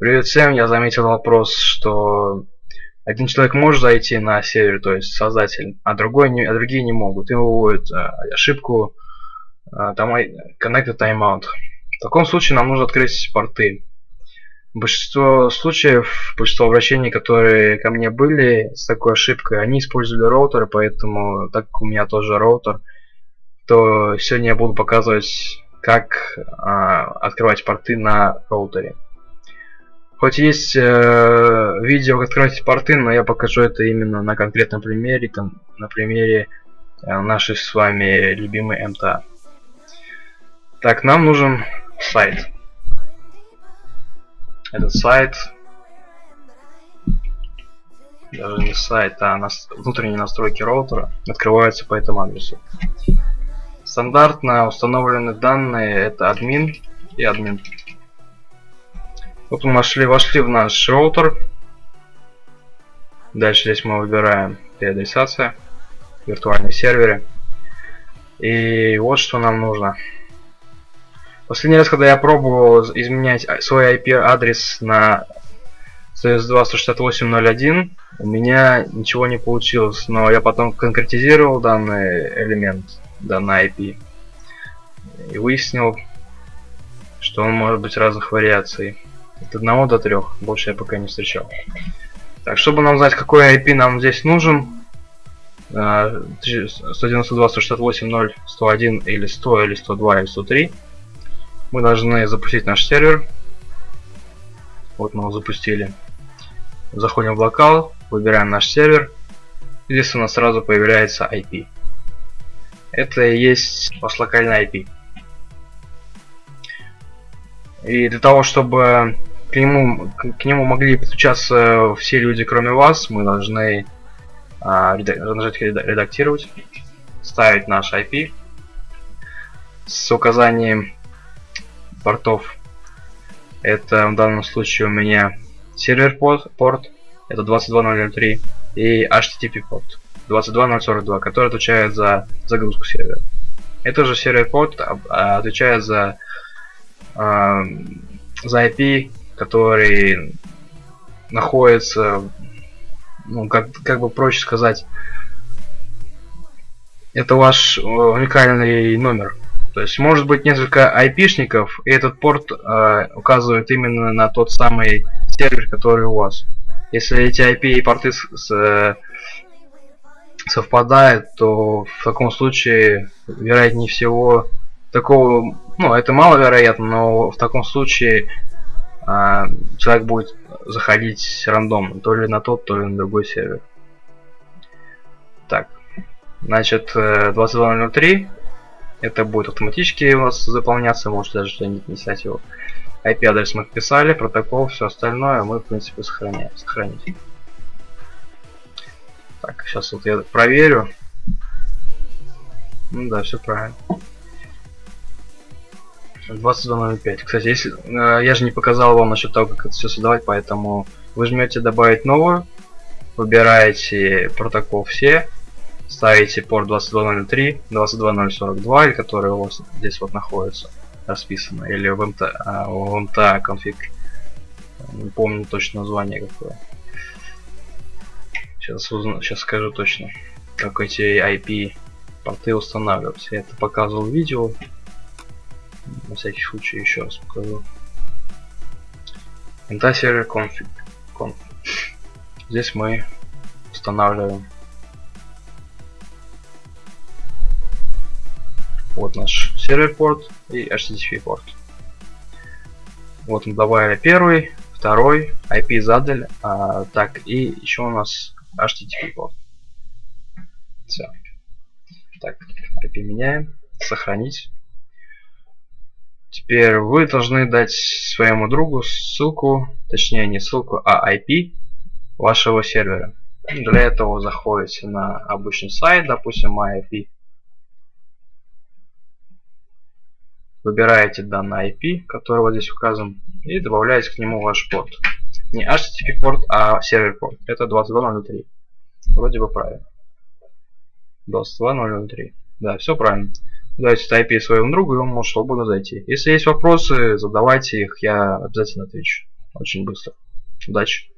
Привет всем, я заметил вопрос, что один человек может зайти на сервер, то есть создатель, а другой не, а другие не могут. Им выводят а, ошибку а, там connected timeout. В таком случае нам нужно открыть порты. Большинство случаев, большинство обращений, которые ко мне были с такой ошибкой, они использовали роутеры, поэтому так как у меня тоже роутер, то сегодня я буду показывать, как а, открывать порты на роутере. Хоть есть э, видео, как открывать порты, но я покажу это именно на конкретном примере, на примере э, нашей с вами любимой МТА. Так, нам нужен сайт. Этот сайт, даже не сайт, а нас, внутренние настройки роутера открываются по этому адресу. Стандартно установлены данные это админ и админ вот мы вошли, вошли в наш роутер. Дальше здесь мы выбираем переадресация, виртуальные серверы. И вот что нам нужно. Последний раз, когда я пробовал изменять свой IP-адрес на 192.168.0.1, у меня ничего не получилось, но я потом конкретизировал данный элемент, данный IP, и выяснил, что он может быть разных вариаций. От 1 до 3. Больше я пока не встречал. Так, чтобы нам знать, какой IP нам здесь нужен, 192, 168, 0, 101 или 100 или 102 или 103, мы должны запустить наш сервер. Вот мы его запустили. Заходим в локал, выбираем наш сервер. Здесь у нас сразу появляется IP. Это и есть ваш локальный IP. И для того, чтобы к нему, к нему могли подключаться все люди, кроме вас. Мы должны а, нажать редактировать, ставить наш IP с указанием портов. Это в данном случае у меня сервер порт, порт это 22003 и HTTP порт 22042, который отвечает за загрузку сервера. Это же сервер порт а, отвечает за, а, за IP который находится, ну, как, как бы проще сказать, это ваш э, уникальный номер. То есть может быть несколько айпишников, и этот порт э, указывает именно на тот самый сервер, который у вас. Если эти IP и порты с, с, э, совпадают, то в таком случае, вероятнее всего, такого, ну, это маловероятно, но в таком случае а, человек будет заходить рандомно, то ли на тот, то ли на другой сервер. Так, значит, 2203 э, это будет автоматически у вас заполняться, можете даже что-нибудь писать его. IP-адрес мы вписали, протокол, все остальное мы, в принципе, сохраняем. Сохранить. Так, сейчас вот я проверю. Ну да, все правильно. 22.05. Кстати, если э, я же не показал вам насчет того, как это все создавать, поэтому вы жмете добавить новую, выбираете протокол все, ставите порт 22.03, 22.042, который у вас здесь вот находится расписано, или а, в MTA конфиг. Не помню точно название какое. Сейчас, узна, сейчас скажу точно, как эти IP порты устанавливаются. Я это показывал в видео, на всякий случай еще раз покажу. Сервер config. config. Здесь мы устанавливаем вот наш сервер порт и HTTP порт. Вот мы добавили первый, второй, IP задали, а, так и еще у нас HTTP порт. Все. Так, IP меняем, сохранить. Теперь вы должны дать своему другу ссылку, точнее не ссылку, а IP вашего сервера. Для этого заходите на обычный сайт, допустим, MyIP. Выбираете данный IP, который вот здесь указан, и добавляете к нему ваш порт. Не HTTP порт, а сервер порт. Это 22.003. Вроде бы правильно. 22.003. Да, все правильно дайте IP своему другу, и он может свободно зайти. Если есть вопросы, задавайте их, я обязательно отвечу. очень быстро. Удачи!